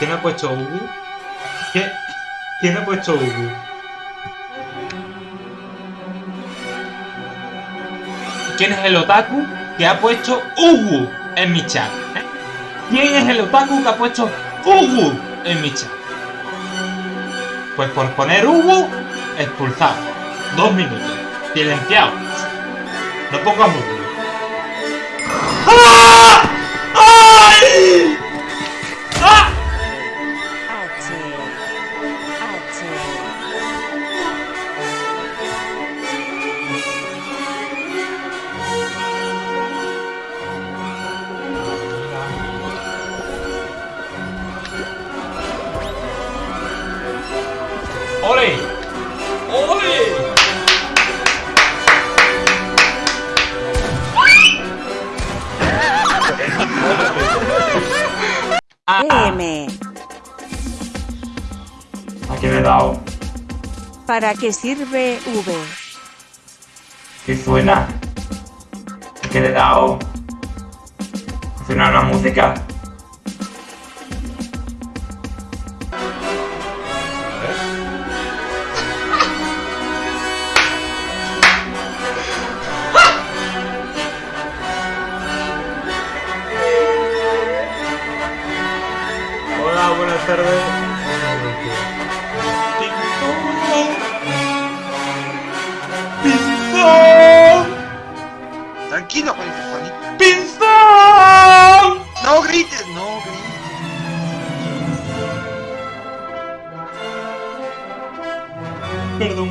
¿Quién ha puesto Ugu? ¿Quién, ¿Quién ha puesto Ugu? ¿Quién es el otaku que ha puesto Ugu en mi chat? ¿Eh? ¿Quién es el otaku que ha puesto Ugu en mi chat? Pues por poner Ugu, expulsado. Dos minutos. Silenciado. No pongas Ugu. ¡Ah! ¡Ole! ¡Ole! M. ¿A qué le he dado? ¿Para qué sirve V? ¿Qué suena? ¿A qué le he dado? ¿Suena una música? ¡Pinzón! Tranquilo, Juanito, Juanito. ¡Pinzón! No grites, no grites. Perdón.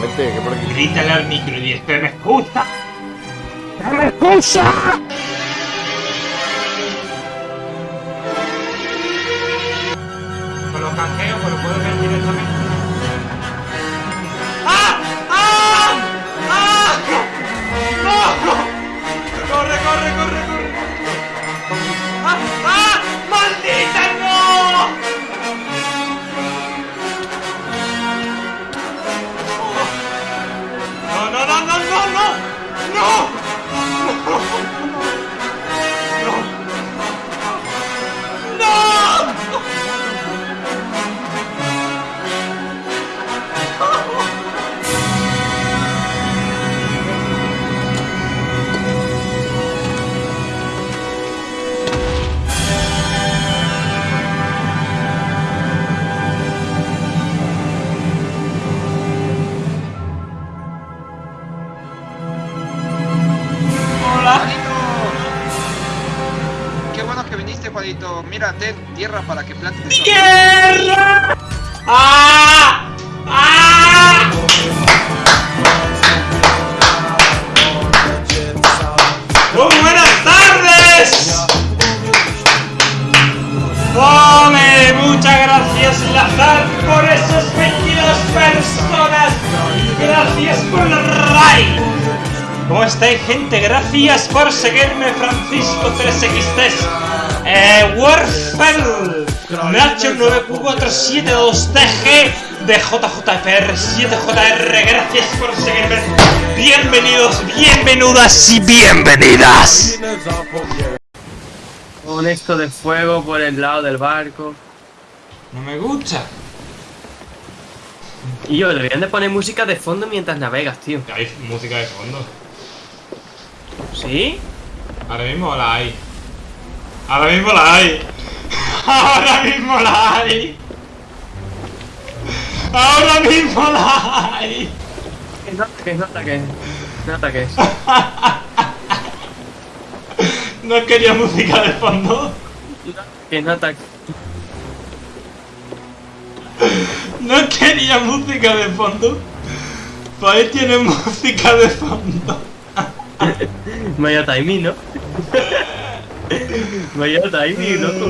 Vete, que por aquí. Grítale al micro y dice, ¡me escucha! ¡No me escucha! Canjeos, pues lo puedo ver directamente. ¡Ah! ¡Ah! ¡Ah! ¡No! ¡Corre, corre, corre, corre! ¡Ah! ¡Ah! ¡Maldita no! No, no, no, no, no, no, no, no, bueno que viniste, Juanito. Mira, ten tierra para que plantes. ¡Tierra! ¡Ah! ¡Ah! ¡Muy buenas tardes! ¡Ole! Muchas gracias, Lazar, por esas 22 personas. Gracias por raid. ¿Cómo estáis, gente? Gracias por seguirme, Francisco 3XT. Eh, Warfel, Nacho 9472TG de JJFR7JR. Gracias por seguirme. Bienvenidos, bienvenidas y bienvenidas. Un esto de fuego por el lado del barco. No me gusta. Y yo, deberían de poner música de fondo mientras navegas, tío. Hay música de fondo. ¿Sí? Ahora mismo la hay. Ahora mismo la hay. Ahora mismo la hay. Ahora mismo la hay. Que no ataques, no ataques. No ataques. No quería música de fondo. Que no ataques. No quería música de fondo. Pues ahí tiene música de fondo. Vaya timing, ¿no? Vaya timing, loco.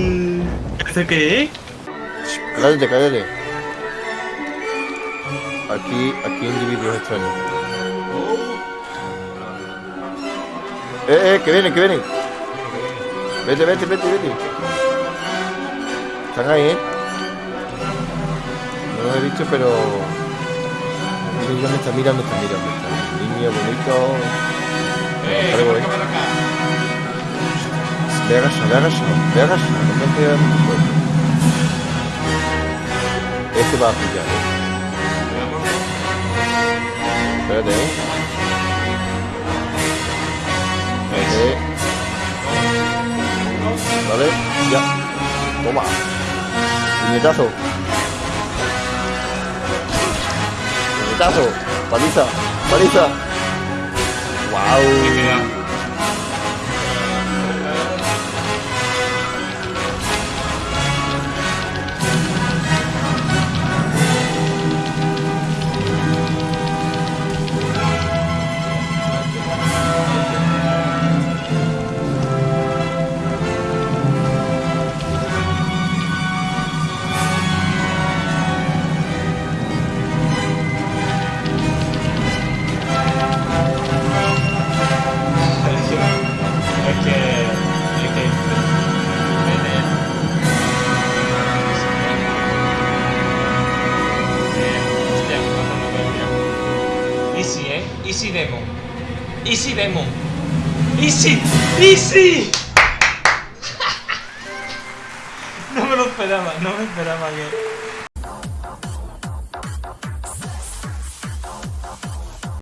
¿Esto qué es? Cállate, cállate. Aquí, aquí individuos extraños. Eh, eh, que vienen, que vienen. Vete, vete, vete, vete. Están ahí, eh. No los he visto, pero. Mira, me está mirando, está mirando. Está. Niño bonito. Ahí voy. Vegas, Vegas, Vegas, Este va a pillar, ¿eh? Espérate, ¿eh? Espérate. Vale, ya. Toma. Puñetazo. Puñetazo. Paliza. Paliza. Wow. Es Demon. Easy Demon. Easy. Easy. No me lo esperaba, no me esperaba que.